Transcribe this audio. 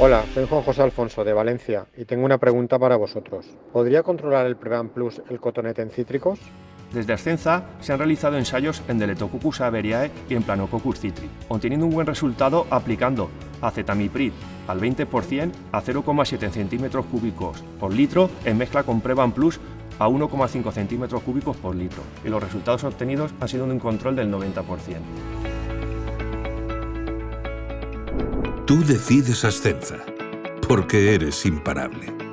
Hola, soy Juan José Alfonso de Valencia y tengo una pregunta para vosotros. ¿Podría controlar el Prevan Plus el cotonete en cítricos? Desde Ascenza se han realizado ensayos en Deletococcus averiae y en Planococcus citri, obteniendo un buen resultado aplicando acetamiprid al 20% a 0,7 centímetros cúbicos por litro en mezcla con Prevan Plus a 1,5 centímetros cúbicos por litro y los resultados obtenidos han sido un control del 90%. Tú decides Ascenza, porque eres imparable.